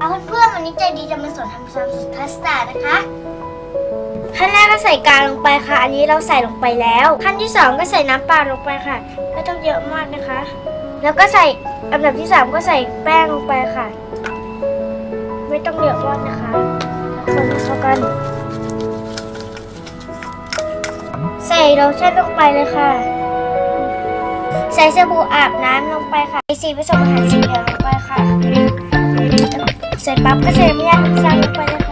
เอาเพื่อนๆวันนี้ใจดีจะมาสอนทำซอสพาสต้านะคะขั้นแรกก็ใส่กาลงไปค่ะ อันนี้เราใส่ลงไปแล้ว ขั้นที่สองก็ใส่น้ำปลาลงไปค่ะ ไม่ต้องเยอะมากนะคะ แล้วก็ใส่อันดับที่สามก็ใส่แป้งลงไปค่ะ ไม่ต้องเยอะมากนะคะคนเข้ากัน ใส่โลชั่นลงไปเลยค่ะ ใส่สบู่อาบน้ำลงไปค่ะใส่สีผสมอาหารสีเหลืองลงไปค่ะ saya papa saya banyak.